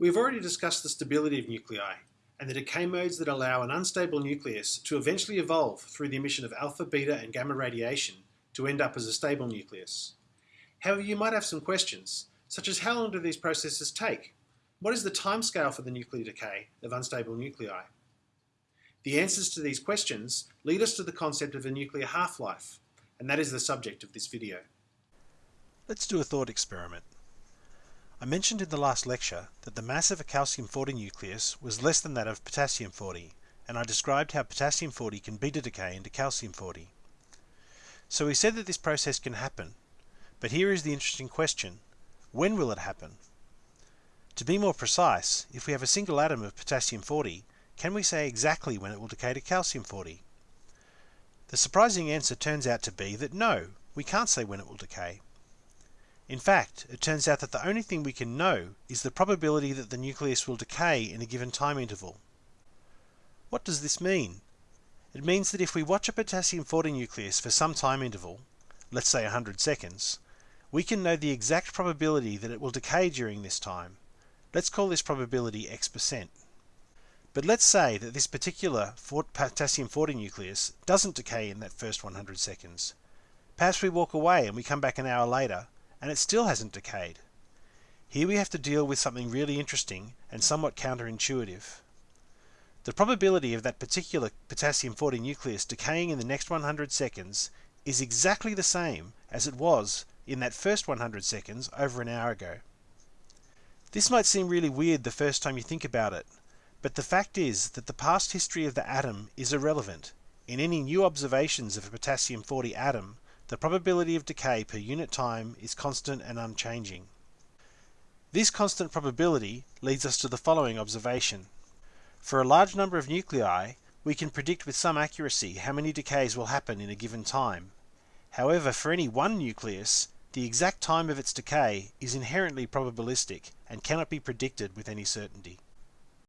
We've already discussed the stability of nuclei and the decay modes that allow an unstable nucleus to eventually evolve through the emission of alpha, beta and gamma radiation to end up as a stable nucleus. However, you might have some questions, such as how long do these processes take? What is the timescale for the nuclear decay of unstable nuclei? The answers to these questions lead us to the concept of a nuclear half-life, and that is the subject of this video. Let's do a thought experiment. I mentioned in the last lecture that the mass of a calcium-40 nucleus was less than that of potassium-40, and I described how potassium-40 can beta decay into calcium-40. So we said that this process can happen, but here is the interesting question. When will it happen? To be more precise, if we have a single atom of potassium-40, can we say exactly when it will decay to calcium-40? The surprising answer turns out to be that no, we can't say when it will decay. In fact, it turns out that the only thing we can know is the probability that the nucleus will decay in a given time interval. What does this mean? It means that if we watch a potassium-40 nucleus for some time interval, let's say 100 seconds, we can know the exact probability that it will decay during this time. Let's call this probability x percent. But let's say that this particular potassium-40 nucleus doesn't decay in that first 100 seconds. Perhaps we walk away and we come back an hour later and it still hasn't decayed. Here we have to deal with something really interesting and somewhat counterintuitive. The probability of that particular potassium-40 nucleus decaying in the next 100 seconds is exactly the same as it was in that first 100 seconds over an hour ago. This might seem really weird the first time you think about it, but the fact is that the past history of the atom is irrelevant. In any new observations of a potassium-40 atom, the probability of decay per unit time is constant and unchanging. This constant probability leads us to the following observation. For a large number of nuclei, we can predict with some accuracy how many decays will happen in a given time. However, for any one nucleus, the exact time of its decay is inherently probabilistic and cannot be predicted with any certainty.